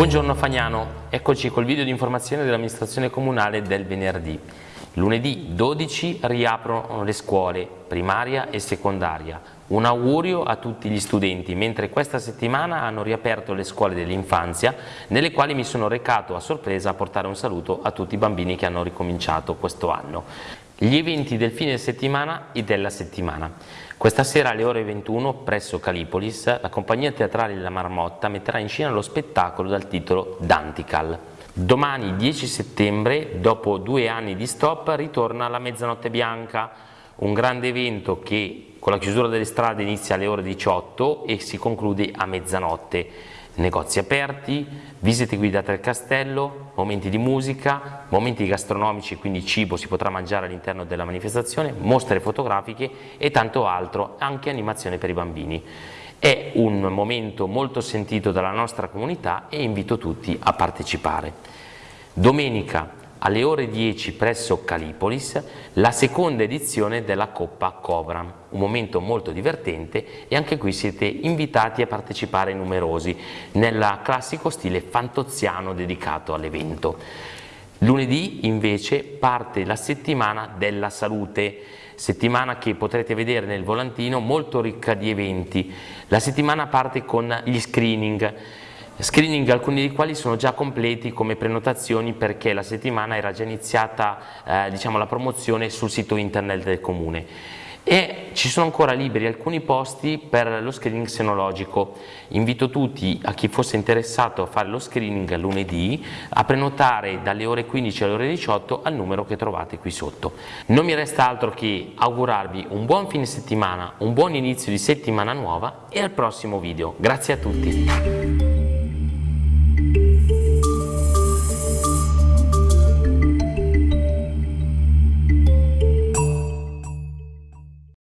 Buongiorno Fagnano, eccoci col video di informazione dell'amministrazione comunale del venerdì. Lunedì 12 riaprono le scuole primaria e secondaria. Un augurio a tutti gli studenti, mentre questa settimana hanno riaperto le scuole dell'infanzia, nelle quali mi sono recato a sorpresa a portare un saluto a tutti i bambini che hanno ricominciato questo anno. Gli eventi del fine settimana e della settimana. Questa sera alle ore 21 presso Calipolis la compagnia teatrale La Marmotta metterà in scena lo spettacolo dal titolo Dantical. Domani 10 settembre, dopo due anni di stop, ritorna la Mezzanotte Bianca, un grande evento che con la chiusura delle strade inizia alle ore 18 e si conclude a mezzanotte negozi aperti, visite guidate al castello, momenti di musica, momenti gastronomici, quindi cibo si potrà mangiare all'interno della manifestazione, mostre fotografiche e tanto altro, anche animazione per i bambini. È un momento molto sentito dalla nostra comunità e invito tutti a partecipare. Domenica alle ore 10 presso Calipolis la seconda edizione della Coppa Cobram, un momento molto divertente e anche qui siete invitati a partecipare numerosi nel classico stile fantoziano dedicato all'evento. Lunedì invece parte la settimana della salute, settimana che potrete vedere nel volantino molto ricca di eventi. La settimana parte con gli screening, Screening alcuni dei quali sono già completi come prenotazioni perché la settimana era già iniziata eh, diciamo, la promozione sul sito internet del comune e ci sono ancora liberi alcuni posti per lo screening senologico. Invito tutti a chi fosse interessato a fare lo screening lunedì a prenotare dalle ore 15 alle ore 18 al numero che trovate qui sotto. Non mi resta altro che augurarvi un buon fine settimana, un buon inizio di settimana nuova e al prossimo video. Grazie a tutti.